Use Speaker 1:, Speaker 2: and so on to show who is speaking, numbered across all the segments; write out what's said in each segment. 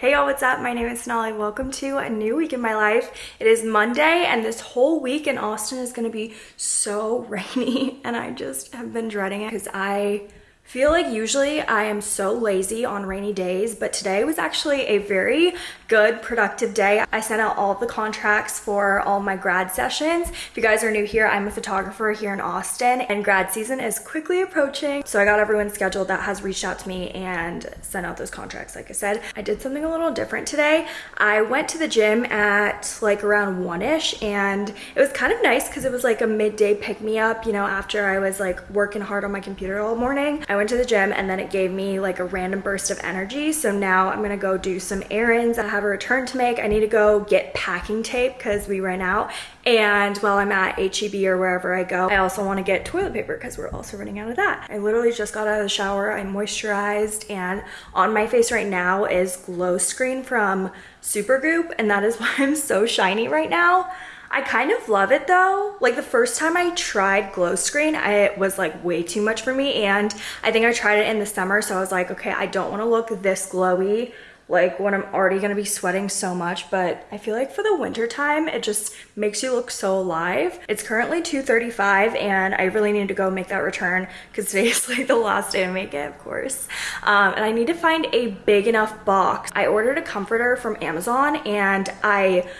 Speaker 1: Hey y'all, what's up? My name is Sonali. Welcome to a new week in my life. It is Monday and this whole week in Austin is gonna be so rainy and I just have been dreading it because I feel like usually I am so lazy on rainy days, but today was actually a very good, productive day. I sent out all the contracts for all my grad sessions. If you guys are new here, I'm a photographer here in Austin and grad season is quickly approaching. So I got everyone scheduled that has reached out to me and sent out those contracts. Like I said, I did something a little different today. I went to the gym at like around one-ish and it was kind of nice because it was like a midday pick me up, you know, after I was like working hard on my computer all morning. I went to the gym and then it gave me like a random burst of energy. So now I'm gonna go do some errands. I have a return to make. I need to go get packing tape because we ran out. And while I'm at HEB or wherever I go, I also wanna get toilet paper because we're also running out of that. I literally just got out of the shower. I moisturized and on my face right now is Glow Screen from Supergoop and that is why I'm so shiny right now. I kind of love it though. Like the first time I tried glow screen, I, it was like way too much for me. And I think I tried it in the summer. So I was like, okay, I don't want to look this glowy like when I'm already gonna be sweating so much, but I feel like for the winter time, it just makes you look so alive. It's currently 2.35 and I really need to go make that return because today is like the last day to make it, of course. Um, and I need to find a big enough box. I ordered a comforter from Amazon and I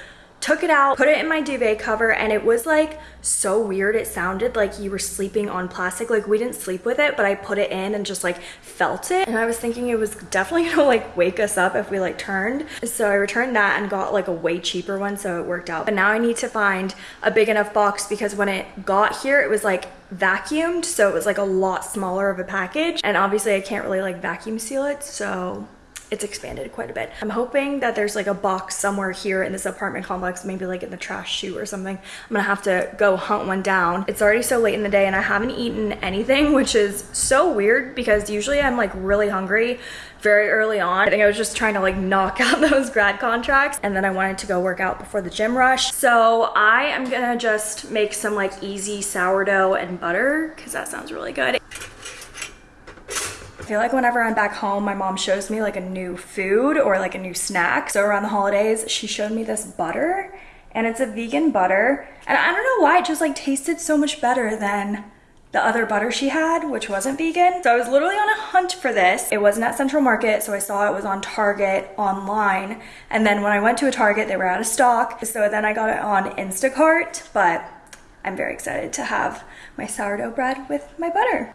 Speaker 1: took it out, put it in my duvet cover, and it was like so weird. It sounded like you were sleeping on plastic. Like we didn't sleep with it, but I put it in and just like felt it. And I was thinking it was definitely gonna like wake us up if we like turned. So I returned that and got like a way cheaper one, so it worked out. But now I need to find a big enough box because when it got here, it was like vacuumed. So it was like a lot smaller of a package. And obviously I can't really like vacuum seal it. So it's expanded quite a bit. I'm hoping that there's like a box somewhere here in this apartment complex, maybe like in the trash chute or something. I'm gonna have to go hunt one down. It's already so late in the day and I haven't eaten anything, which is so weird because usually I'm like really hungry very early on. I think I was just trying to like knock out those grad contracts and then I wanted to go work out before the gym rush. So I am gonna just make some like easy sourdough and butter because that sounds really good feel like whenever I'm back home, my mom shows me like a new food or like a new snack. So around the holidays, she showed me this butter and it's a vegan butter. And I don't know why, it just like tasted so much better than the other butter she had, which wasn't vegan. So I was literally on a hunt for this. It wasn't at Central Market, so I saw it was on Target online. And then when I went to a Target, they were out of stock. So then I got it on Instacart, but I'm very excited to have my sourdough bread with my butter.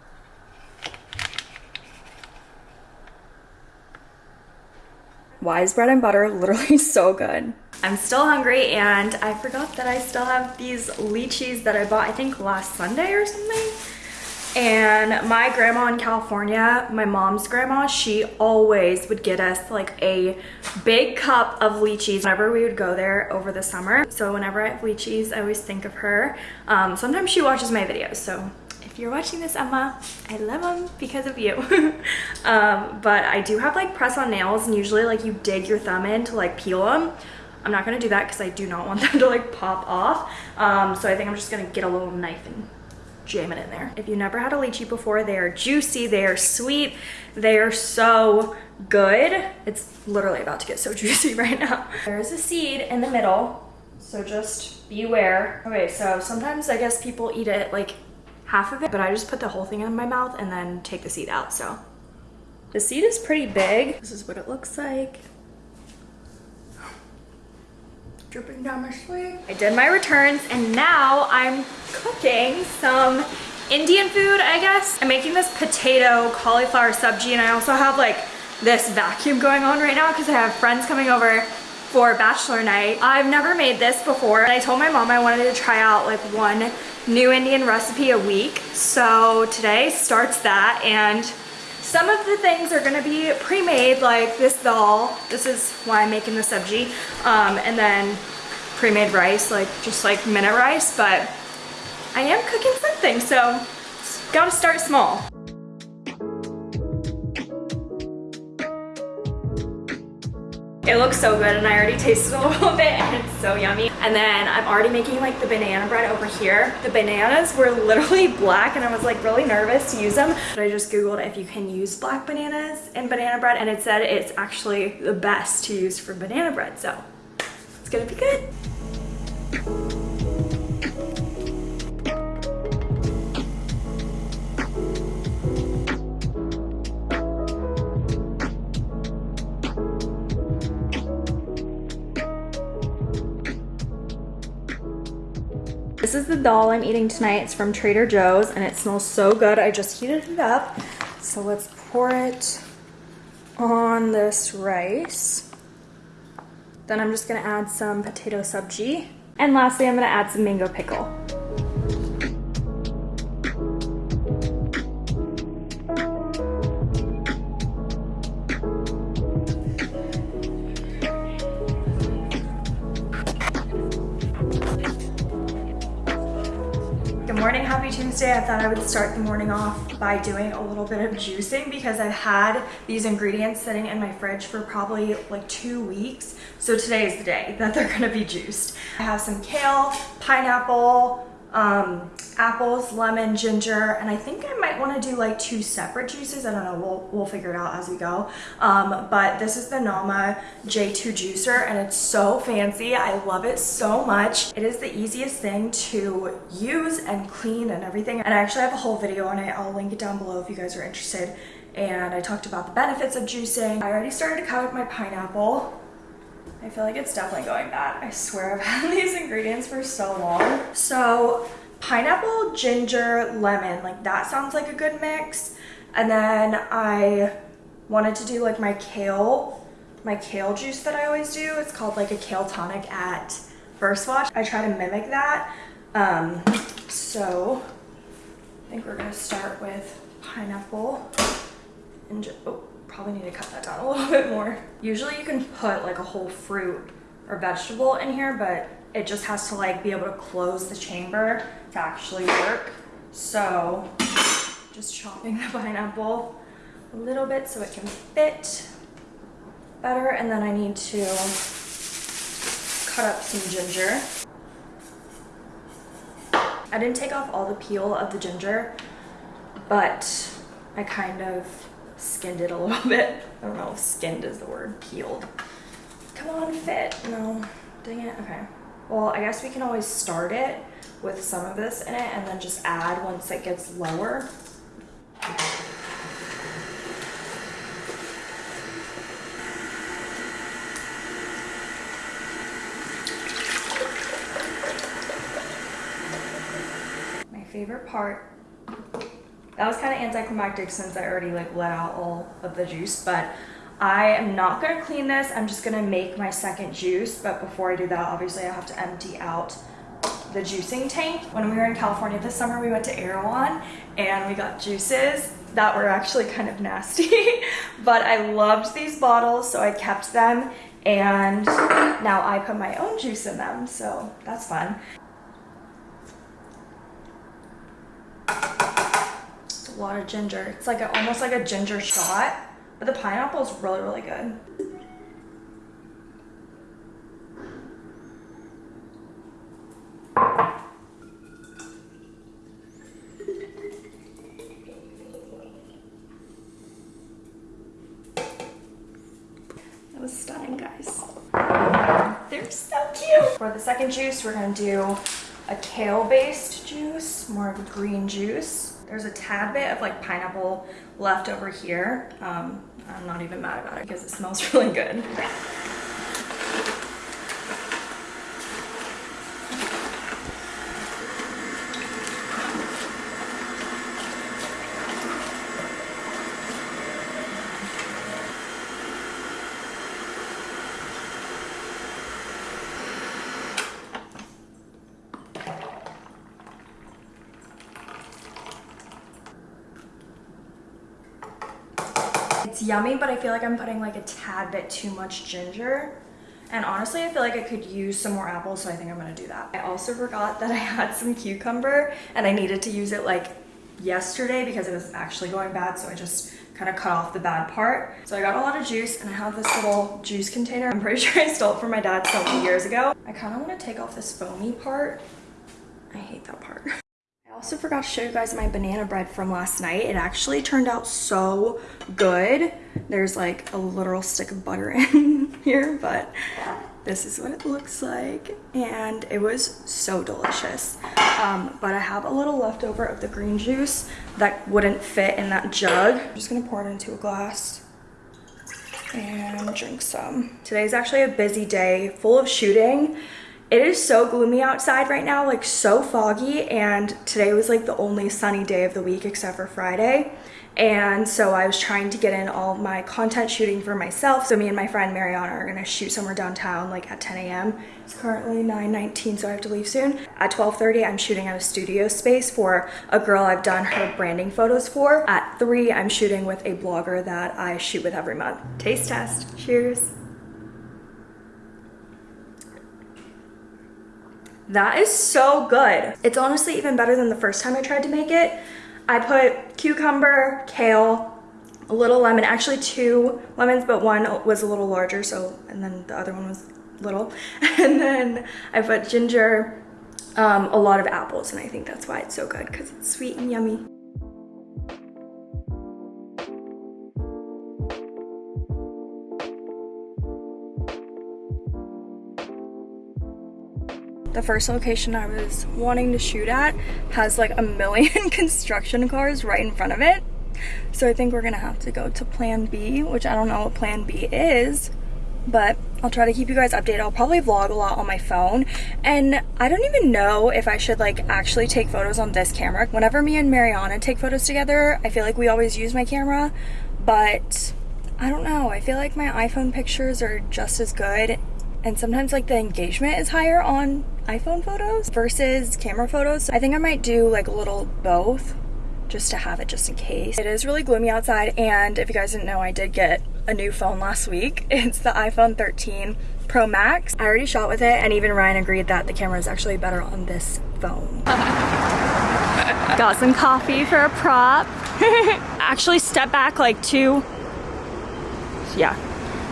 Speaker 1: Wise bread and butter, literally so good. I'm still hungry and I forgot that I still have these lychees that I bought, I think last Sunday or something. And my grandma in California, my mom's grandma, she always would get us like a big cup of lychees whenever we would go there over the summer. So whenever I have lychees, I always think of her. Um, sometimes she watches my videos, so if you're watching this, Emma, I love them because of you. um, but I do have like press on nails and usually like you dig your thumb in to like peel them. I'm not gonna do that because I do not want them to like pop off. Um, so I think I'm just gonna get a little knife and jam it in there. If you never had a lychee before, they are juicy, they are sweet, they are so good. It's literally about to get so juicy right now. There is a seed in the middle, so just beware. Okay, so sometimes I guess people eat it like half of it, but I just put the whole thing in my mouth and then take the seed out, so. The seed is pretty big. This is what it looks like. Dripping down my sleeve. I did my returns and now I'm cooking some Indian food, I guess. I'm making this potato cauliflower sabji and I also have like this vacuum going on right now because I have friends coming over for bachelor night. I've never made this before and I told my mom I wanted to try out like one new Indian recipe a week. So today starts that and some of the things are gonna be pre-made like this dal. This is why I'm making the sabji. Um, and then pre-made rice, like just like minute rice, but I am cooking something, so gotta start small. It looks so good and I already tasted a little bit and it's so yummy. And then I'm already making like the banana bread over here. The bananas were literally black and I was like really nervous to use them. But I just Googled if you can use black bananas in banana bread and it said it's actually the best to use for banana bread. So it's gonna be good. This is the dal I'm eating tonight. It's from Trader Joe's and it smells so good. I just heated it up. So let's pour it on this rice. Then I'm just gonna add some potato sabji. And lastly, I'm gonna add some mango pickle. Thought I would start the morning off by doing a little bit of juicing because I've had these ingredients sitting in my fridge for probably like two weeks. So today is the day that they're gonna be juiced. I have some kale, pineapple, um, apples, lemon, ginger, and I think I might want to do like two separate juices. I don't know, we'll, we'll figure it out as we go. Um, but this is the Nama J2 juicer and it's so fancy. I love it so much. It is the easiest thing to use and clean and everything. And I actually have a whole video on it. I'll link it down below if you guys are interested. And I talked about the benefits of juicing. I already started to cut up my pineapple. I feel like it's definitely going bad. I swear I've had these ingredients for so long. So pineapple, ginger, lemon, like that sounds like a good mix. And then I wanted to do like my kale, my kale juice that I always do. It's called like a kale tonic at First Watch. I try to mimic that. Um, so I think we're gonna start with pineapple and oh, probably need to cut that down a little bit more. Usually you can put like a whole fruit or vegetable in here, but it just has to like be able to close the chamber to actually work. So just chopping the pineapple a little bit so it can fit better. And then I need to cut up some ginger. I didn't take off all the peel of the ginger, but I kind of skinned it a little bit. I don't know if skinned is the word, peeled. Come on, fit. No, dang it, okay. Well, I guess we can always start it with some of this in it and then just add once it gets lower. My favorite part that was kind of anticlimactic since I already like let out all of the juice, but I am not gonna clean this. I'm just gonna make my second juice. But before I do that, obviously I have to empty out the juicing tank. When we were in California this summer, we went to Erewhon and we got juices that were actually kind of nasty. but I loved these bottles, so I kept them. And now I put my own juice in them, so that's fun. A lot of ginger. It's like a, almost like a ginger shot, but the pineapple is really, really good. That was stunning, guys. They're so cute. For the second juice, we're gonna do a kale-based juice, more of a green juice. There's a tad bit of like pineapple left over here. Um, I'm not even mad about it because it smells really good. It's yummy, but I feel like I'm putting like a tad bit too much ginger. And honestly, I feel like I could use some more apples, so I think I'm gonna do that. I also forgot that I had some cucumber and I needed to use it like yesterday because it was actually going bad, so I just kind of cut off the bad part. So I got a lot of juice and I have this little juice container. I'm pretty sure I stole it from my dad so many years ago. I kind of want to take off this foamy part. I hate that part. Also forgot to show you guys my banana bread from last night. It actually turned out so good. There's like a literal stick of butter in here, but this is what it looks like. And it was so delicious. Um, but i have a little leftover of the green juice that wouldn't fit in that jug. I'm just gonna pour it into a glass and drink some. Today's actually a busy day full of shooting it is so gloomy outside right now like so foggy and today was like the only sunny day of the week except for friday and so I was trying to get in all my content shooting for myself. So me and my friend Mariana are gonna shoot somewhere downtown like at 10 a.m. It's currently 9.19 so I have to leave soon. At 12.30 I'm shooting at a studio space for a girl I've done her branding photos for. At 3 I'm shooting with a blogger that I shoot with every month. Taste test, cheers. That is so good. It's honestly even better than the first time I tried to make it. I put cucumber, kale, a little lemon, actually two lemons, but one was a little larger, so, and then the other one was little. And then I put ginger, um, a lot of apples, and I think that's why it's so good, because it's sweet and yummy. The first location I was wanting to shoot at has like a million construction cars right in front of it. So I think we're gonna have to go to plan B, which I don't know what plan B is, but I'll try to keep you guys updated. I'll probably vlog a lot on my phone. And I don't even know if I should like actually take photos on this camera. Whenever me and Mariana take photos together, I feel like we always use my camera, but I don't know. I feel like my iPhone pictures are just as good and sometimes like the engagement is higher on iPhone photos versus camera photos. I think I might do like a little both just to have it just in case. It is really gloomy outside and if you guys didn't know I did get a new phone last week. It's the iPhone 13 Pro Max. I already shot with it and even Ryan agreed that the camera is actually better on this phone. Got some coffee for a prop. actually step back like two, yeah,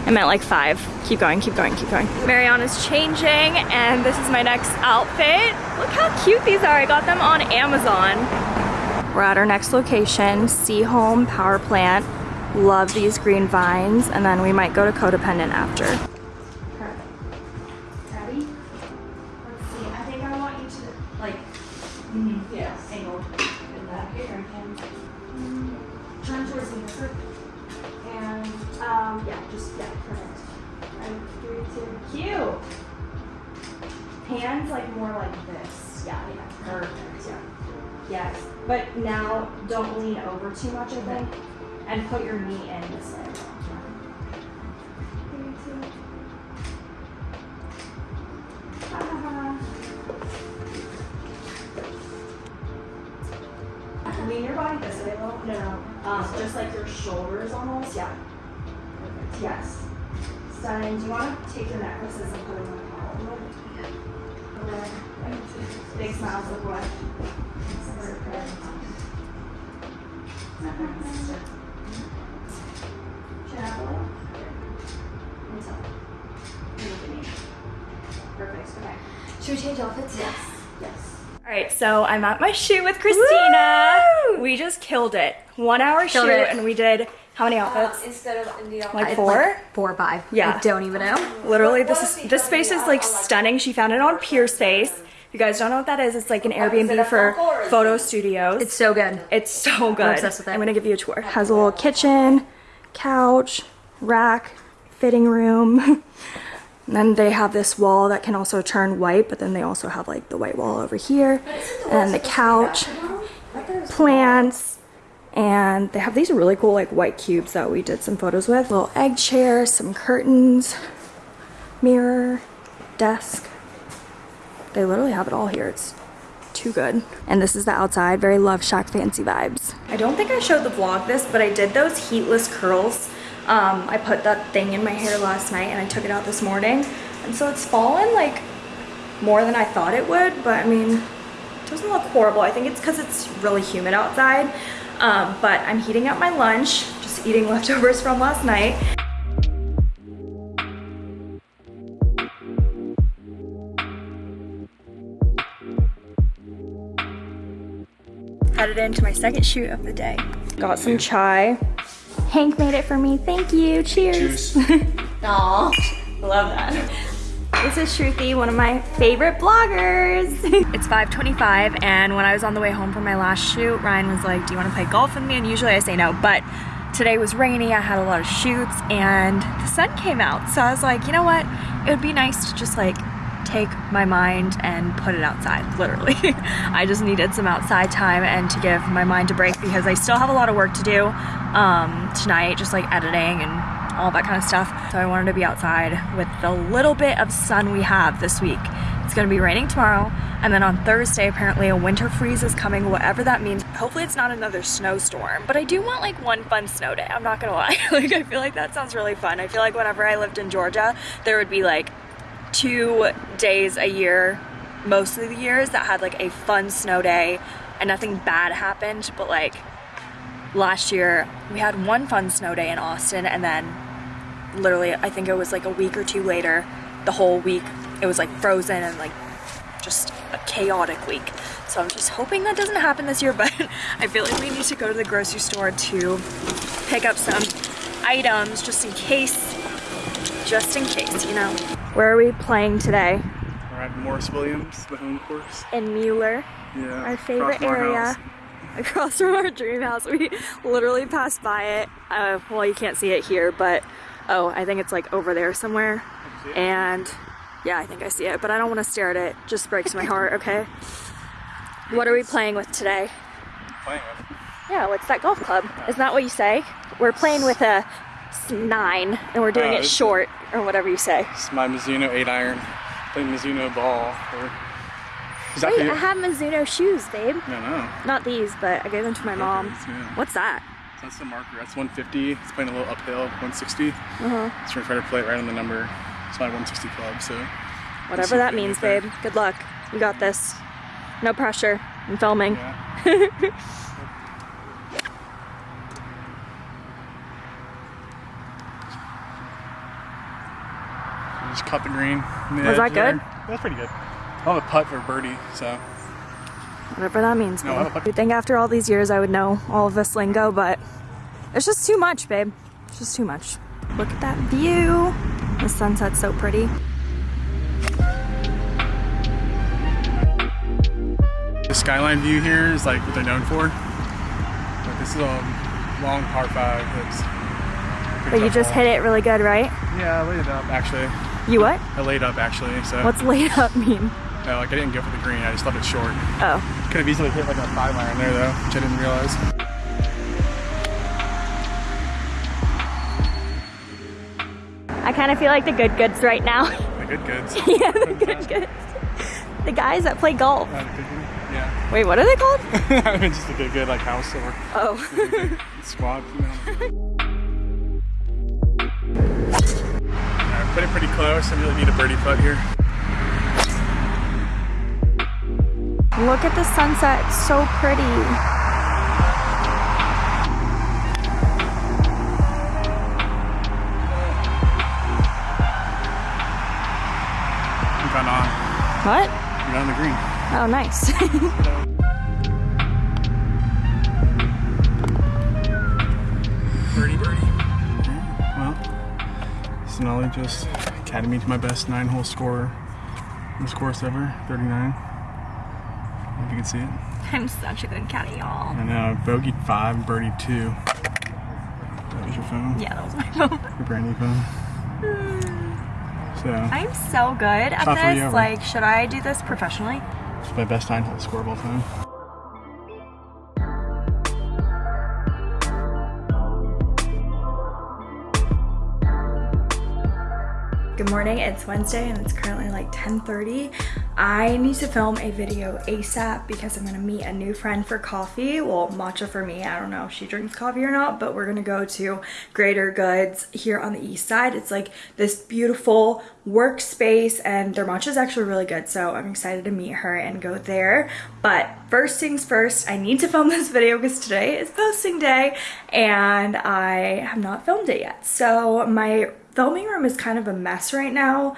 Speaker 1: I meant like five. Keep going, keep going, keep going. Mariana's changing and this is my next outfit. Look how cute these are. I got them on Amazon. We're at our next location, Seaholm Power Plant. Love these green vines and then we might go to Codependent after. But now don't lean over too much, I think, and put your knee in this way. Lean your body this way little. No, no. Um, just like your shoulders almost. Yeah. Perfect. Yes. Stunning. Do you want to take your necklaces and put them on the collar? Yeah. Big smiles look what? Chin up a little. And so. And look at me. Perfect. Okay. Should we change outfits? Yes. Yes. All right, so I'm at my shoot with Christina. Woo! We just killed it. One hour
Speaker 2: Killed
Speaker 1: shoot,
Speaker 2: it.
Speaker 1: and we did how many outfits?
Speaker 3: instead of in the
Speaker 1: like
Speaker 2: It's
Speaker 1: four.
Speaker 2: like four or five.
Speaker 1: Yeah.
Speaker 2: I don't even know.
Speaker 1: Literally, this is this space is like stunning. She found it on Peerspace. If you guys don't know what that is, it's like an Airbnb for photo studios.
Speaker 2: It's so good.
Speaker 1: It's so good.
Speaker 2: I'm obsessed with it.
Speaker 1: I'm gonna give you a tour. Has a little kitchen, couch, rack, fitting room. and then they have this wall that can also turn white, but then they also have like the white wall over here. And the couch, plants, and they have these really cool like white cubes that we did some photos with. Little egg chair, some curtains, mirror, desk. They literally have it all here. It's too good. And this is the outside, very Love Shack fancy vibes. I don't think I showed the vlog this, but I did those heatless curls. Um, I put that thing in my hair last night and I took it out this morning. And so it's fallen like more than I thought it would, but I mean, it doesn't look horrible. I think it's because it's really humid outside. Um, but I'm heating up my lunch, just eating leftovers from last night. Headed into my second shoot of the day. Got some chai. Hank made it for me. Thank you. Cheers. Aw, love that. This is Shruti, one of my favorite bloggers. it's 5.25 and when I was on the way home from my last shoot, Ryan was like, do you want to play golf with me? And usually I say no, but today was rainy, I had a lot of shoots and the sun came out. So I was like, you know what? It would be nice to just like take my mind and put it outside, literally. I just needed some outside time and to give my mind a break because I still have a lot of work to do um, tonight, just like editing and all that kind of stuff. So I wanted to be outside with the little bit of sun we have this week. It's gonna be raining tomorrow, and then on Thursday, apparently a winter freeze is coming, whatever that means. Hopefully it's not another snowstorm, but I do want like one fun snow day, I'm not gonna lie. like I feel like that sounds really fun. I feel like whenever I lived in Georgia, there would be like two days a year, most of the years, that had like a fun snow day and nothing bad happened, but like last year we had one fun snow day in Austin and then literally I think it was like a week or two later the whole week it was like frozen and like just a chaotic week. So I'm just hoping that doesn't happen this year but I feel like we need to go to the grocery store to pick up some items just in case just in case you know? Where are we playing today?
Speaker 2: We're at Morris Williams the home course.
Speaker 1: In Mueller
Speaker 2: yeah
Speaker 1: our favorite area across from our dream house. We literally passed by it. Uh, well, you can't see it here, but oh, I think it's like over there somewhere. And yeah, I think I see it, but I don't want to stare at it. Just breaks my heart, okay? What are we playing with today?
Speaker 2: Playing with?
Speaker 1: Yeah, what's that golf club? Isn't that what you say? We're playing with a nine, and we're doing uh, it short, or whatever you say.
Speaker 2: It's my Mizuno 8 iron. Playing Mizuno ball. Or
Speaker 1: Wait, I have Mizuno shoes, babe.
Speaker 2: No, no.
Speaker 1: Not these, but I gave them to my mom. Yeah. What's that?
Speaker 2: That's the marker. That's 150. It's playing a little uphill, 160. Uh-huh. So we're trying to play it right on the number. It's my 160 club, so.
Speaker 1: Whatever that means, babe. Good luck. You got this. No pressure. I'm filming. Yeah.
Speaker 2: just cut the green.
Speaker 1: Was that good?
Speaker 2: That's pretty good. I'll have a putt for birdie, so.
Speaker 1: Whatever that means, no. You'd think after all these years I would know all of this lingo, but it's just too much, babe. It's just too much. Look at that view. The sunset's so pretty.
Speaker 2: The skyline view here is like what they're known for. But this is a long par five.
Speaker 1: That's but you just hit it really good, right?
Speaker 2: Yeah, I laid it up actually.
Speaker 1: You what?
Speaker 2: I laid up actually. So.
Speaker 1: What's laid up mean?
Speaker 2: No, like I didn't go for the green, I just left it short.
Speaker 1: Oh.
Speaker 2: Could have easily hit like a five iron there though, which I didn't realize.
Speaker 1: I kind of feel like the good goods right now.
Speaker 2: The good goods?
Speaker 1: yeah, the good goods. The guys that play golf.
Speaker 2: Uh, yeah.
Speaker 1: Wait, what are they called?
Speaker 2: I mean, just a good good like house or
Speaker 1: oh.
Speaker 2: squad. You know? Put it pretty close. I really need a birdie putt here.
Speaker 1: Look at the sunset, so pretty. What?
Speaker 2: You're on the green.
Speaker 1: Oh, nice.
Speaker 2: birdie, birdie. Well, Sonali just me to my best nine-hole score in this course ever, 39 if you can see it.
Speaker 1: I'm such a good caddy, y'all.
Speaker 2: I know. Bogey five, birdie two. That was your phone?
Speaker 1: Yeah, that was my phone.
Speaker 2: Your brand new phone. so.
Speaker 1: I'm so good at this. Like, should I do this professionally?
Speaker 2: It's my best nine hole scoreball time.
Speaker 1: Good morning, it's Wednesday and it's currently like 10.30. I need to film a video ASAP because I'm gonna meet a new friend for coffee. Well, matcha for me, I don't know if she drinks coffee or not, but we're gonna go to Greater Goods here on the east side. It's like this beautiful workspace and their matcha is actually really good. So I'm excited to meet her and go there. But first things first, I need to film this video because today is posting day and I have not filmed it yet. So my filming room is kind of a mess right now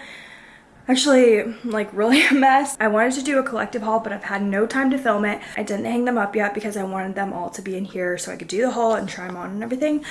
Speaker 1: actually like really a mess. I wanted to do a collective haul, but I've had no time to film it. I didn't hang them up yet because I wanted them all to be in here so I could do the haul and try them on and everything.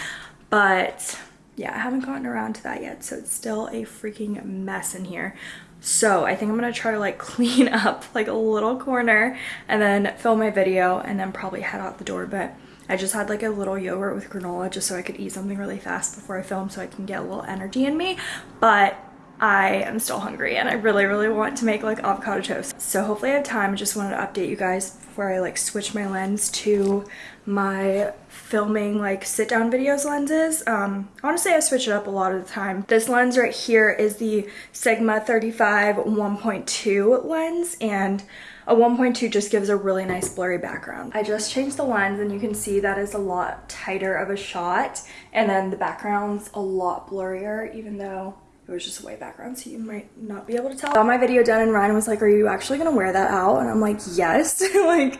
Speaker 1: But yeah, I haven't gotten around to that yet. So it's still a freaking mess in here. So I think I'm gonna try to like clean up like a little corner and then film my video and then probably head out the door. But I just had like a little yogurt with granola just so I could eat something really fast before I film so I can get a little energy in me. But I am still hungry and I really, really want to make like avocado toast. So hopefully I have time. I just wanted to update you guys before I like switch my lens to my filming like sit down videos lenses. Um, honestly, I switch it up a lot of the time. This lens right here is the Sigma 35 1.2 lens and a 1.2 just gives a really nice blurry background. I just changed the lens and you can see that is a lot tighter of a shot and then the background's a lot blurrier even though it was just a white background so you might not be able to tell. I got my video done and Ryan was like, are you actually gonna wear that out? And I'm like, yes. like,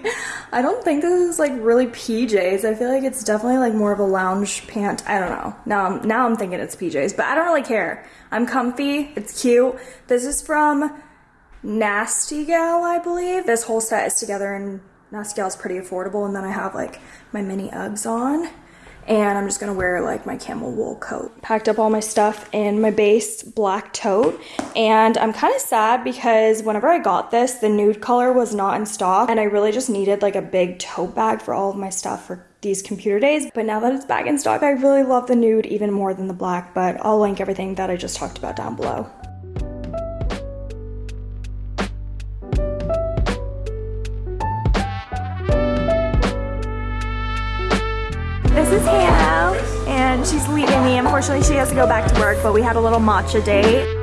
Speaker 1: I don't think this is like really PJs. I feel like it's definitely like more of a lounge pant. I don't know. Now I'm, now I'm thinking it's PJs, but I don't really care. I'm comfy, it's cute. This is from Nasty Gal, I believe. This whole set is together and Nasty Gal is pretty affordable. And then I have like my mini Uggs on and I'm just gonna wear like my camel wool coat. Packed up all my stuff in my base black tote and I'm kind of sad because whenever I got this, the nude color was not in stock and I really just needed like a big tote bag for all of my stuff for these computer days. But now that it's back in stock, I really love the nude even more than the black, but I'll link everything that I just talked about down below. And she's leaving me. Unfortunately, she has to go back to work, but we had a little matcha date.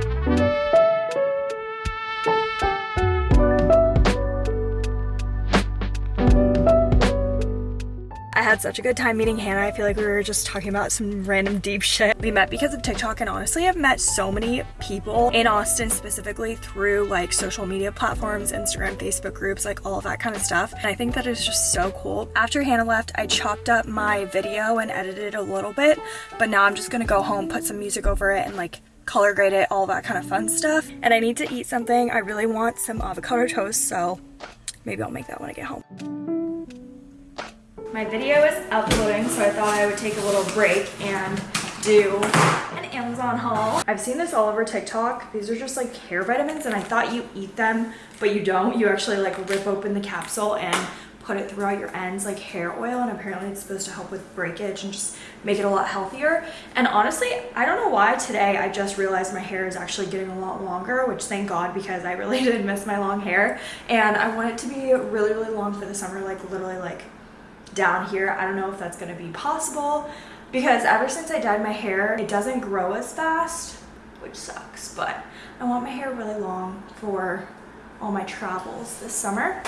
Speaker 1: Had such a good time meeting Hannah. I feel like we were just talking about some random deep shit. We met because of TikTok and honestly I've met so many people in Austin specifically through like social media platforms, Instagram, Facebook groups, like all of that kind of stuff. And I think that is just so cool. After Hannah left, I chopped up my video and edited it a little bit, but now I'm just gonna go home, put some music over it and like color grade it, all that kind of fun stuff. And I need to eat something. I really want some avocado toast, so maybe I'll make that when I get home. My video is uploading, so I thought I would take a little break and do an Amazon haul. I've seen this all over TikTok. These are just like hair vitamins and I thought you eat them, but you don't. You actually like rip open the capsule and put it throughout your ends like hair oil and apparently it's supposed to help with breakage and just make it a lot healthier. And honestly, I don't know why today I just realized my hair is actually getting a lot longer, which thank God because I really did miss my long hair. And I want it to be really, really long for the summer, like literally like down here. I don't know if that's gonna be possible because ever since I dyed my hair, it doesn't grow as fast, which sucks, but I want my hair really long for all my travels this summer.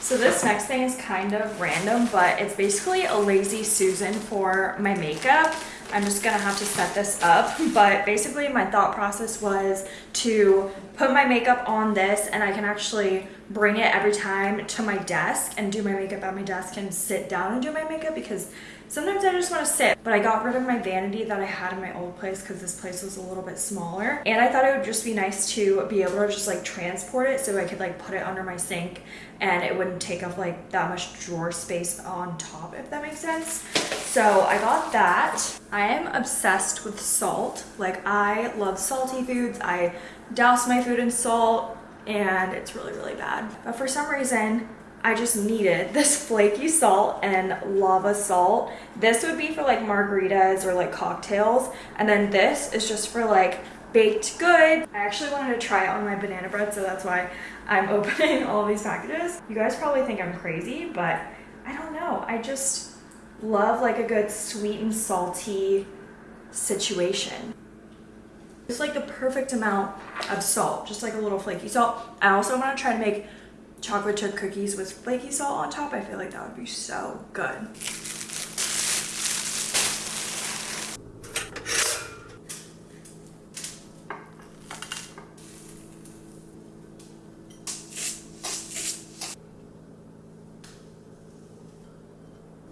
Speaker 1: So this next thing is kind of random, but it's basically a lazy Susan for my makeup. I'm just gonna have to set this up, but basically my thought process was to put my makeup on this and I can actually bring it every time to my desk and do my makeup at my desk and sit down and do my makeup because sometimes I just want to sit. But I got rid of my vanity that I had in my old place because this place was a little bit smaller. And I thought it would just be nice to be able to just like transport it so I could like put it under my sink and it wouldn't take up like that much drawer space on top if that makes sense. So I got that. I am obsessed with salt. Like I love salty foods. I douse my food in salt and it's really, really bad. But for some reason, I just needed this flaky salt and lava salt. This would be for like margaritas or like cocktails. And then this is just for like baked good. I actually wanted to try it on my banana bread, so that's why I'm opening all these packages. You guys probably think I'm crazy, but I don't know. I just love like a good sweet and salty situation. It's like the perfect amount of salt, just like a little flaky salt. I also want to try to make chocolate chip cookies with flaky salt on top. I feel like that would be so good.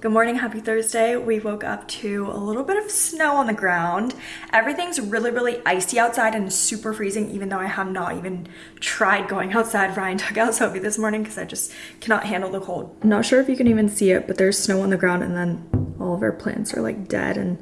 Speaker 1: Good morning, happy Thursday. We woke up to a little bit of snow on the ground. Everything's really, really icy outside and super freezing, even though I have not even tried going outside. Ryan took out Sophie this morning because I just cannot handle the cold. Not sure if you can even see it, but there's snow on the ground and then all of our plants are like dead and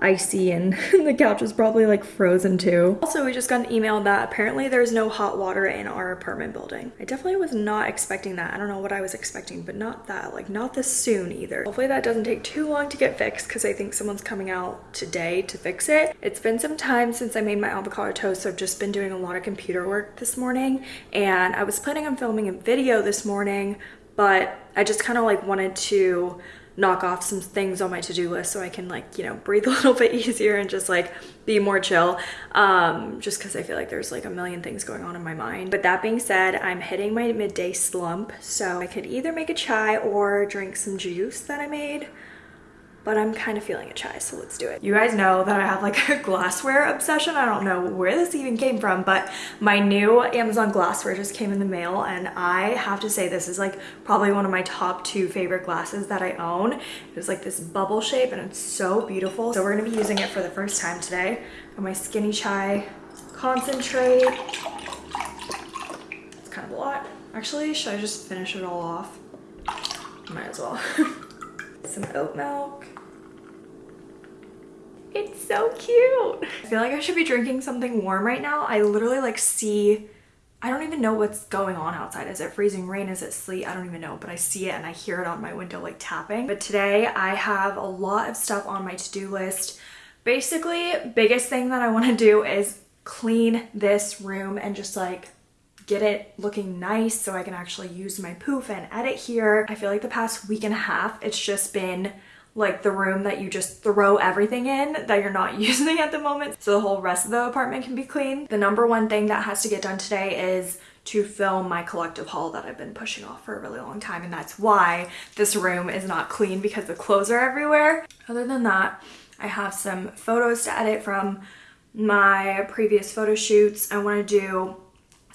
Speaker 1: icy and the couch is probably like frozen too. Also, we just got an email that apparently there's no hot water in our apartment building. I definitely was not expecting that. I don't know what I was expecting, but not that, like not this soon either. Hopefully that doesn't take too long to get fixed because I think someone's coming out today to fix it. It's been some time since I made my avocado toast, so I've just been doing a lot of computer work this morning and I was planning on filming a video this morning, but I just kind of like wanted to knock off some things on my to-do list so I can like, you know, breathe a little bit easier and just like be more chill. Um, just cause I feel like there's like a million things going on in my mind. But that being said, I'm hitting my midday slump. So I could either make a chai or drink some juice that I made but I'm kind of feeling a chai, so let's do it. You guys know that I have like a glassware obsession. I don't know where this even came from, but my new Amazon glassware just came in the mail and I have to say this is like probably one of my top two favorite glasses that I own. It was like this bubble shape and it's so beautiful. So we're gonna be using it for the first time today. Got my skinny chai concentrate. It's kind of a lot. Actually, should I just finish it all off? Might as well. Some oat milk. It's so cute. I feel like I should be drinking something warm right now. I literally like see, I don't even know what's going on outside. Is it freezing rain? Is it sleet? I don't even know, but I see it and I hear it on my window like tapping. But today I have a lot of stuff on my to-do list. Basically, biggest thing that I want to do is clean this room and just like get it looking nice so I can actually use my poof and edit here. I feel like the past week and a half, it's just been like the room that you just throw everything in that you're not using at the moment so the whole rest of the apartment can be clean. The number one thing that has to get done today is to film my collective haul that I've been pushing off for a really long time and that's why this room is not clean because the clothes are everywhere. Other than that, I have some photos to edit from my previous photo shoots. I want to do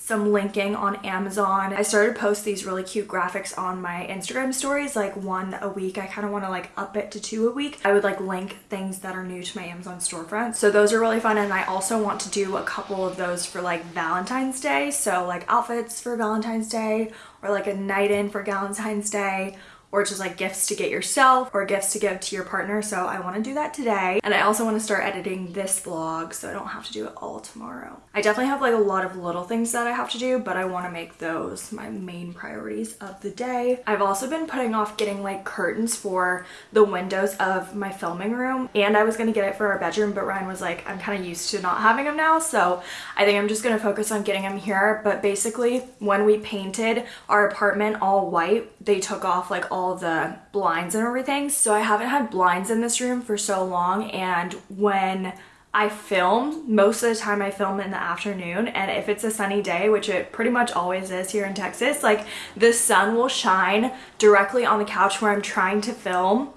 Speaker 1: some linking on Amazon. I started to post these really cute graphics on my Instagram stories, like one a week. I kind of want to like up it to two a week. I would like link things that are new to my Amazon storefront. So those are really fun. And I also want to do a couple of those for like Valentine's Day. So like outfits for Valentine's Day or like a night in for Valentine's Day or just like gifts to get yourself or gifts to give to your partner. So I want to do that today. And I also want to start editing this vlog so I don't have to do it all tomorrow. I definitely have like a lot of little things that I have to do, but I want to make those my main priorities of the day. I've also been putting off getting like curtains for the windows of my filming room and I was going to get it for our bedroom, but Ryan was like, I'm kind of used to not having them now. So I think I'm just going to focus on getting them here. But basically when we painted our apartment all white, they took off like all the blinds and everything. So I haven't had blinds in this room for so long and when I film, most of the time I film in the afternoon and if it's a sunny day, which it pretty much always is here in Texas, like the sun will shine directly on the couch where I'm trying to film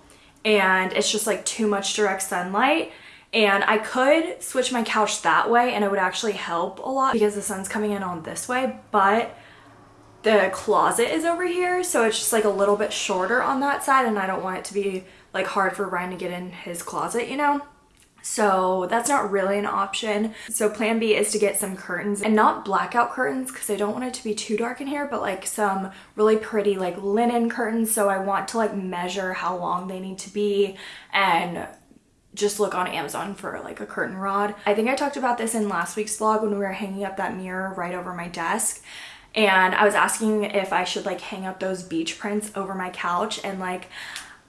Speaker 1: and it's just like too much direct sunlight and I could switch my couch that way and it would actually help a lot because the sun's coming in on this way, but the closet is over here so it's just like a little bit shorter on that side and I don't want it to be like hard for Ryan to get in his closet you know so that's not really an option. So plan B is to get some curtains and not blackout curtains because I don't want it to be too dark in here, but like some really pretty like linen curtains. So I want to like measure how long they need to be and just look on Amazon for like a curtain rod. I think I talked about this in last week's vlog when we were hanging up that mirror right over my desk and I was asking if I should like hang up those beach prints over my couch and like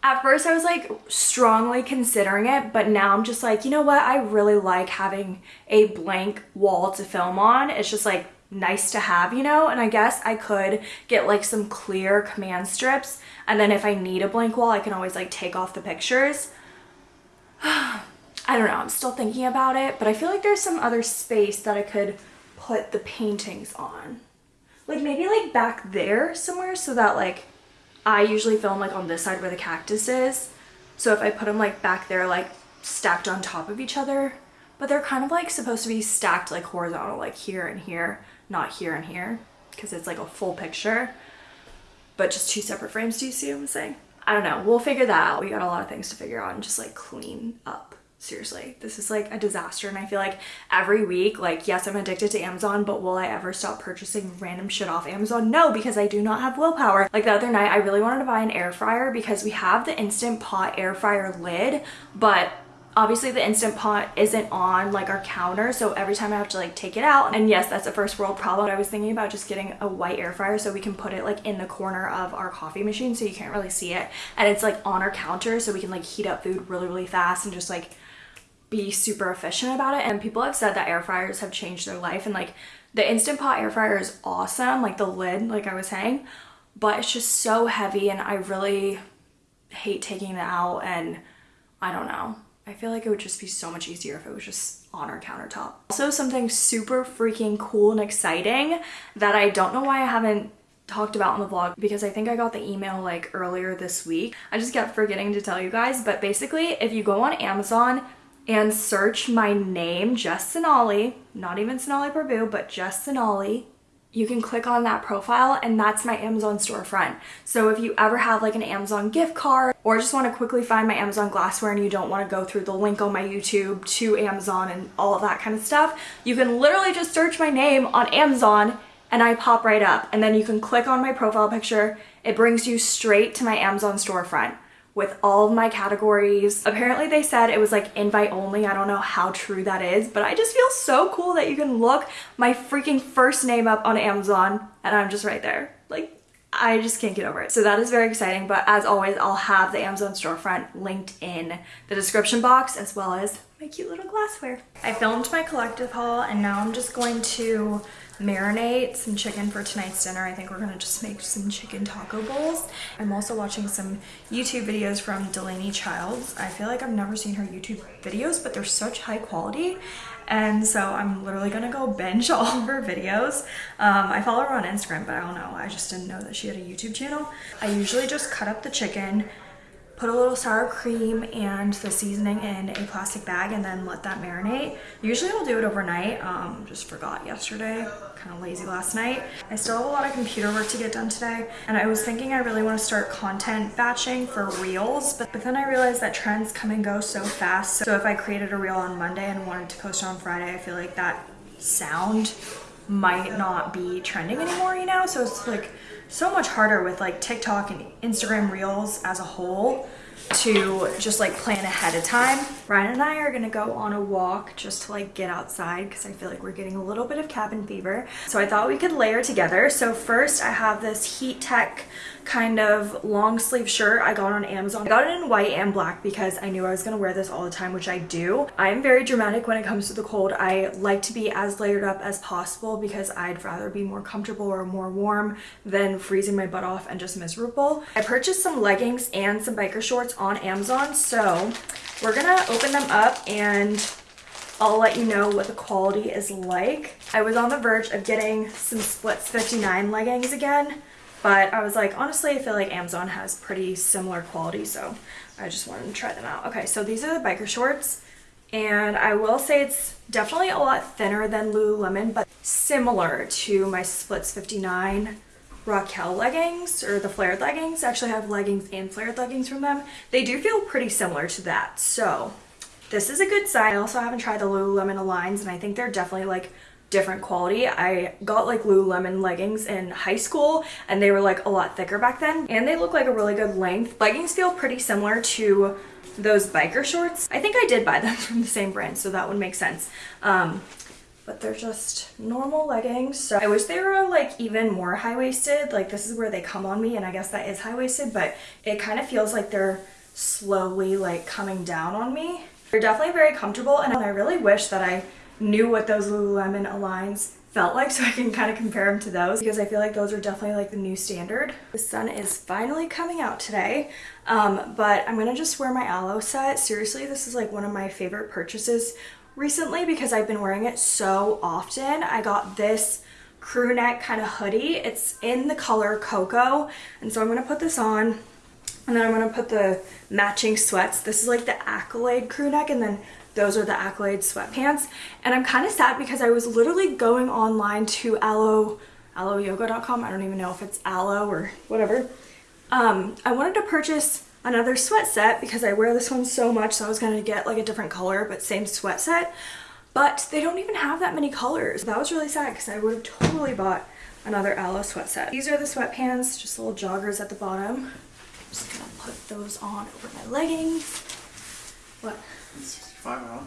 Speaker 1: at first I was like strongly considering it, but now I'm just like, you know what? I really like having a blank wall to film on. It's just like nice to have, you know? And I guess I could get like some clear command strips and then if I need a blank wall, I can always like take off the pictures. I don't know, I'm still thinking about it, but I feel like there's some other space that I could put the paintings on. Like maybe like back there somewhere so that like I usually film like on this side where the cactus is. So if I put them like back there like stacked on top of each other, but they're kind of like supposed to be stacked like horizontal like here and here, not here and here because it's like a full picture, but just two separate frames. Do you see what I'm saying? I don't know. We'll figure that out. We got a lot of things to figure out and just like clean up seriously this is like a disaster and i feel like every week like yes i'm addicted to amazon but will i ever stop purchasing random shit off amazon? No because i do not have willpower. Like the other night i really wanted to buy an air fryer because we have the instant pot air fryer lid but obviously the instant pot isn't on like our counter so every time i have to like take it out and yes that's a first world problem i was thinking about just getting a white air fryer so we can put it like in the corner of our coffee machine so you can't really see it and it's like on our counter so we can like heat up food really really fast and just like be super efficient about it. And people have said that air fryers have changed their life. And like the instant pot air fryer is awesome like the lid like i was saying but it's just so heavy and i really hate taking it out and i don't know. I feel like it would just be so much easier if it was just on our countertop. Also something super freaking cool and exciting that i don't know why i haven't talked about on the vlog because I think I got the email like earlier this week. I just kept forgetting to tell you guys, but basically if you go on Amazon and search my name, just Sonali, not even Sonali Prabhu, but just Sonali, you can click on that profile and that's my Amazon storefront. So if you ever have like an Amazon gift card or just want to quickly find my Amazon glassware and you don't want to go through the link on my YouTube to Amazon and all of that kind of stuff, you can literally just search my name on Amazon and I pop right up. And then you can click on my profile picture. It brings you straight to my Amazon storefront with all of my categories. Apparently they said it was like invite only. I don't know how true that is, but I just feel so cool that you can look my freaking first name up on Amazon and I'm just right there. Like I just can't get over it. So that is very exciting. But as always, I'll have the Amazon storefront linked in the description box as well as my cute little glassware. I filmed my collective haul and now I'm just going to marinate some chicken for tonight's dinner. I think we're gonna just make some chicken taco bowls. I'm also watching some YouTube videos from Delaney Childs. I feel like I've never seen her YouTube videos, but they're such high quality. And so I'm literally gonna go binge all of her videos. Um, I follow her on Instagram, but I don't know. I just didn't know that she had a YouTube channel. I usually just cut up the chicken, put a little sour cream and the seasoning in a plastic bag and then let that marinate. Usually I'll do it overnight, um, just forgot yesterday, kind of lazy last night. I still have a lot of computer work to get done today and I was thinking I really want to start content batching for reels, but, but then I realized that trends come and go so fast. So if I created a reel on Monday and wanted to post it on Friday, I feel like that sound might not be trending anymore, you know? So it's like so much harder with like TikTok and Instagram Reels as a whole to just like plan ahead of time. Ryan and I are gonna go on a walk just to like get outside because I feel like we're getting a little bit of cabin fever. So I thought we could layer together. So first I have this Heattech kind of long sleeve shirt I got on Amazon. I got it in white and black because I knew I was gonna wear this all the time, which I do. I am very dramatic when it comes to the cold. I like to be as layered up as possible because I'd rather be more comfortable or more warm than freezing my butt off and just miserable. I purchased some leggings and some biker shorts on Amazon, so we're gonna open them up and I'll let you know what the quality is like. I was on the verge of getting some Splits 59 leggings again, but I was like, honestly, I feel like Amazon has pretty similar quality, so I just wanted to try them out. Okay, so these are the biker shorts. And I will say it's definitely a lot thinner than Lululemon, but similar to my Splits 59 Raquel leggings or the flared leggings. I actually have leggings and flared leggings from them. They do feel pretty similar to that. So this is a good size. I also haven't tried the Lululemon Aligns and I think they're definitely like different quality. I got like Lululemon leggings in high school and they were like a lot thicker back then and they look like a really good length. Leggings feel pretty similar to those biker shorts. I think I did buy them from the same brand so that would make sense. Um, but they're just normal leggings. So I wish they were like even more high-waisted. Like this is where they come on me and I guess that is high-waisted, but it kind of feels like they're slowly like coming down on me. They're definitely very comfortable and I really wish that I knew what those Lululemon Aligns felt like so I can kind of compare them to those because I feel like those are definitely like the new standard. The sun is finally coming out today, um, but I'm gonna just wear my Alo set. Seriously, this is like one of my favorite purchases recently because I've been wearing it so often. I got this crew neck kind of hoodie. It's in the color cocoa and so I'm gonna put this on and then I'm gonna put the matching sweats. This is like the Accolade crew neck and then those are the Accolade sweatpants. And I'm kind of sad because I was literally going online to Alo, aloyoga.com. I don't even know if it's aloe or whatever. Um, I wanted to purchase another sweat set because I wear this one so much. So I was going to get like a different color, but same sweat set. But they don't even have that many colors. That was really sad because I would have totally bought another Alo sweat set. These are the sweatpants, just little joggers at the bottom. I'm just gonna put those on over my leggings. What?
Speaker 2: Five out.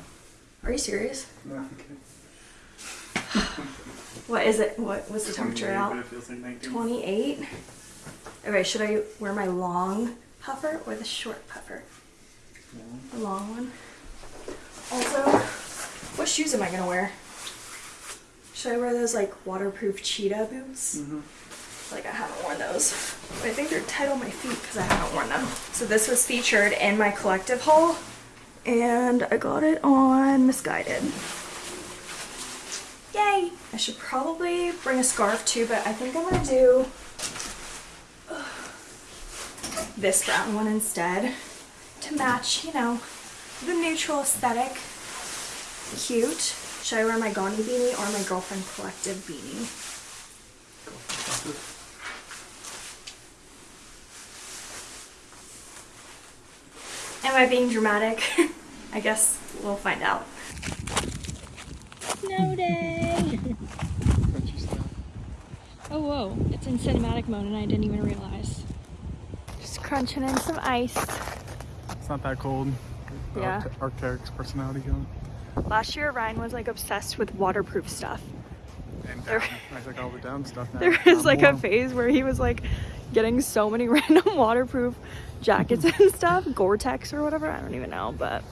Speaker 1: Are you serious?
Speaker 2: No, okay.
Speaker 1: What is it? What was the temperature out?
Speaker 2: But it feels like
Speaker 1: 28. Okay, should I wear my long puffer or the short puffer? The long one. Also, what shoes am I gonna wear? Should I wear those like waterproof cheetah boots?
Speaker 2: Mhm.
Speaker 1: Like I haven't worn those. But I think they're tight on my feet because I haven't worn them. So this was featured in my collective haul and I got it on Missguided. Yay! I should probably bring a scarf too, but I think I'm gonna do this brown one instead to match, you know, the neutral aesthetic. Cute. Should I wear my Ganni beanie or my Girlfriend Collective beanie? Am I being dramatic? I guess we'll find out. Snow day! Oh, whoa. It's in cinematic mode and I didn't even realize. Just crunching in some ice.
Speaker 2: It's not that cold.
Speaker 1: Yeah.
Speaker 2: Arct- Arc'teryx personality going.
Speaker 1: Last year, Ryan was like obsessed with waterproof stuff.
Speaker 2: And down. I took all the down stuff now.
Speaker 1: There was
Speaker 2: Not
Speaker 1: like a phase where he was like getting so many random waterproof jackets and stuff, Gore-Tex or whatever, I don't even know, but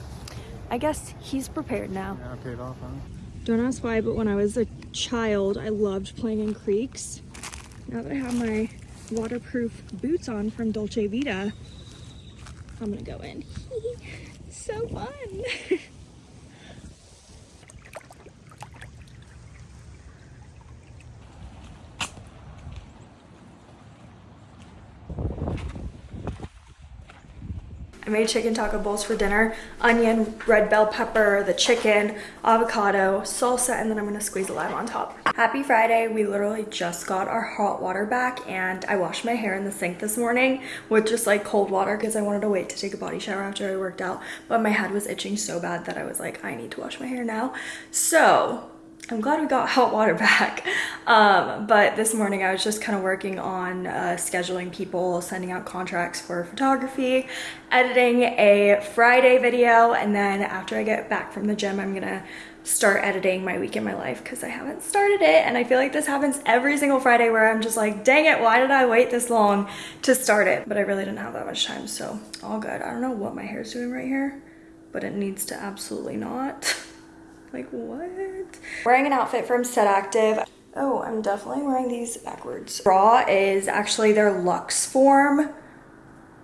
Speaker 1: I guess he's prepared now.
Speaker 2: Yeah, paid off, huh?
Speaker 1: Don't ask why, but when I was a child, I loved playing in creeks. Now that I have my waterproof boots on from Dolce Vita, I'm gonna go in. so fun. I made chicken taco bowls for dinner. Onion, red bell pepper, the chicken, avocado, salsa, and then I'm gonna squeeze a lime on top. Happy Friday. We literally just got our hot water back and I washed my hair in the sink this morning with just like cold water because I wanted to wait to take a body shower after I worked out. But my head was itching so bad that I was like, I need to wash my hair now. So I'm glad we got hot water back. Um, but this morning I was just kind of working on uh, scheduling people, sending out contracts for photography, editing a Friday video, and then after I get back from the gym, I'm gonna start editing my week in my life because I haven't started it. And I feel like this happens every single Friday where I'm just like, dang it, why did I wait this long to start it? But I really didn't have that much time, so all good. I don't know what my hair's doing right here, but it needs to absolutely not. Like what? Wearing an outfit from Set Active. Oh, I'm definitely wearing these backwards. Bra is actually their Lux Form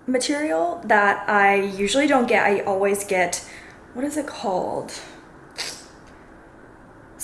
Speaker 1: material that I usually don't get. I always get, what is it called?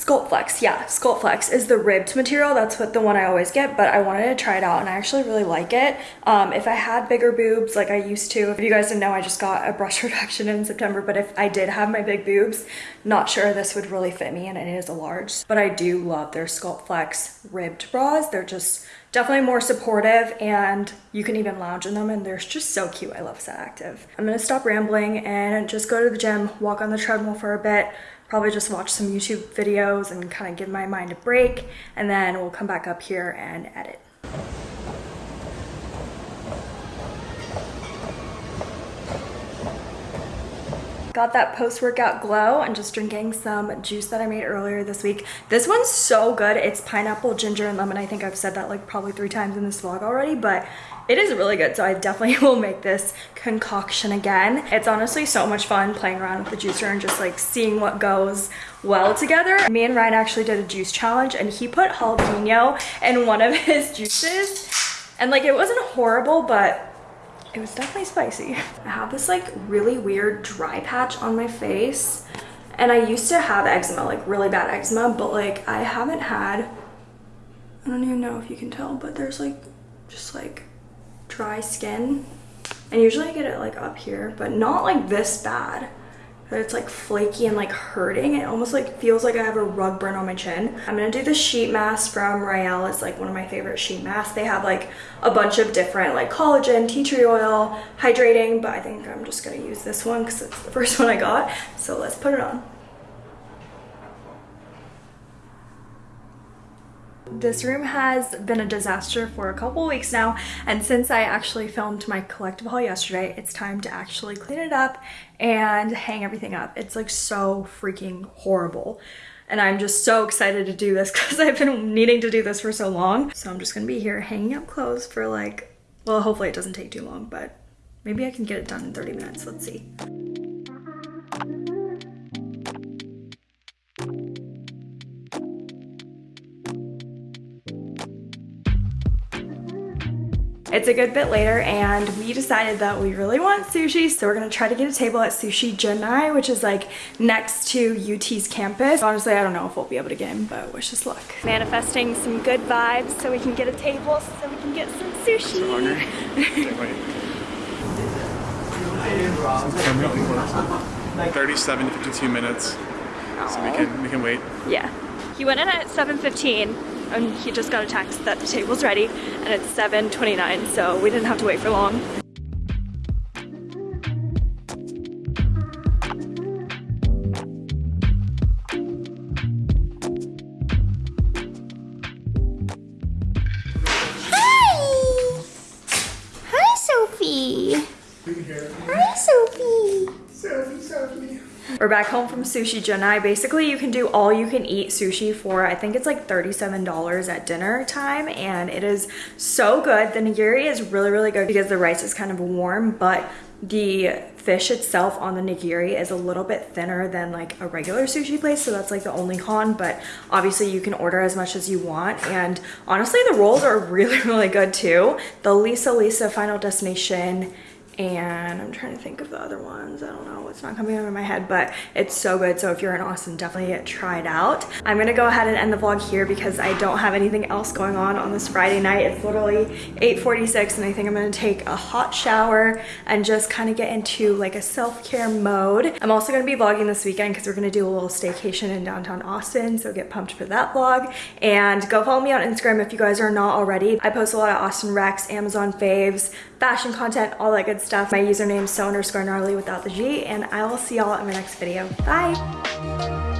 Speaker 1: Sculptflex, yeah, Sculptflex is the ribbed material. That's what the one I always get, but I wanted to try it out and I actually really like it. Um, if I had bigger boobs like I used to, if you guys didn't know, I just got a brush reduction in September, but if I did have my big boobs, not sure this would really fit me and it is a large, but I do love their Sculptflex ribbed bras. They're just definitely more supportive and you can even lounge in them and they're just so cute. I love Set Active. I'm gonna stop rambling and just go to the gym, walk on the treadmill for a bit, probably just watch some YouTube videos and kind of give my mind a break and then we'll come back up here and edit. Got that post-workout glow and just drinking some juice that I made earlier this week. This one's so good. It's pineapple, ginger, and lemon. I think I've said that like probably three times in this vlog already, but it is really good. So I definitely will make this concoction again. It's honestly so much fun playing around with the juicer and just like seeing what goes well together. Me and Ryan actually did a juice challenge and he put jalapeno in one of his juices. And like it wasn't horrible, but it was definitely spicy. I have this like really weird dry patch on my face and I used to have eczema, like really bad eczema, but like I haven't had, I don't even know if you can tell, but there's like just like dry skin. And usually I get it like up here, but not like this bad but it's like flaky and like hurting. It almost like feels like I have a rug burn on my chin. I'm gonna do the sheet mask from Rael. It's like one of my favorite sheet masks. They have like a bunch of different like collagen, tea tree oil, hydrating, but I think I'm just gonna use this one because it's the first one I got. So let's put it on. This room has been a disaster for a couple weeks now and since I actually filmed my collective haul yesterday it's time to actually clean it up and hang everything up. It's like so freaking horrible and I'm just so excited to do this because I've been needing to do this for so long. So I'm just gonna be here hanging up clothes for like, well hopefully it doesn't take too long but maybe I can get it done in 30 minutes, let's see. It's a good bit later and we decided that we really want sushi so we're gonna try to get a table at Sushi Junai which is like next to UT's campus. Honestly I don't know if we'll be able to get in but wish us luck. Manifesting some good vibes so we can get a table so we can get some sushi. So hungry.
Speaker 2: wait. 37 to 52 minutes so we can we can wait.
Speaker 1: Yeah. He went in at 7.15 and he just got a text that the table's ready and it's 7.29 so we didn't have to wait for long.
Speaker 3: Hi! Hi, Sophie! Hi, Sophie!
Speaker 2: Sophie, Sophie.
Speaker 1: We're back home from Sushi Junai. Basically, you can do all you can eat sushi for, I think it's like $37 at dinner time. And it is so good. The nigiri is really, really good because the rice is kind of warm, but the fish itself on the nigiri is a little bit thinner than like a regular sushi place so that's like the only con but obviously you can order as much as you want and honestly the rolls are really really good too the lisa lisa final destination and I'm trying to think of the other ones. I don't know, it's not coming of my head, but it's so good. So if you're in Austin, definitely try it out. I'm gonna go ahead and end the vlog here because I don't have anything else going on on this Friday night. It's literally 8.46 and I think I'm gonna take a hot shower and just kind of get into like a self-care mode. I'm also gonna be vlogging this weekend because we're gonna do a little staycation in downtown Austin. So get pumped for that vlog. And go follow me on Instagram if you guys are not already. I post a lot of Austin Recs, Amazon faves, fashion content, all that good stuff. My username is so underscore gnarly without the G, and I will see y'all in my next video. Bye!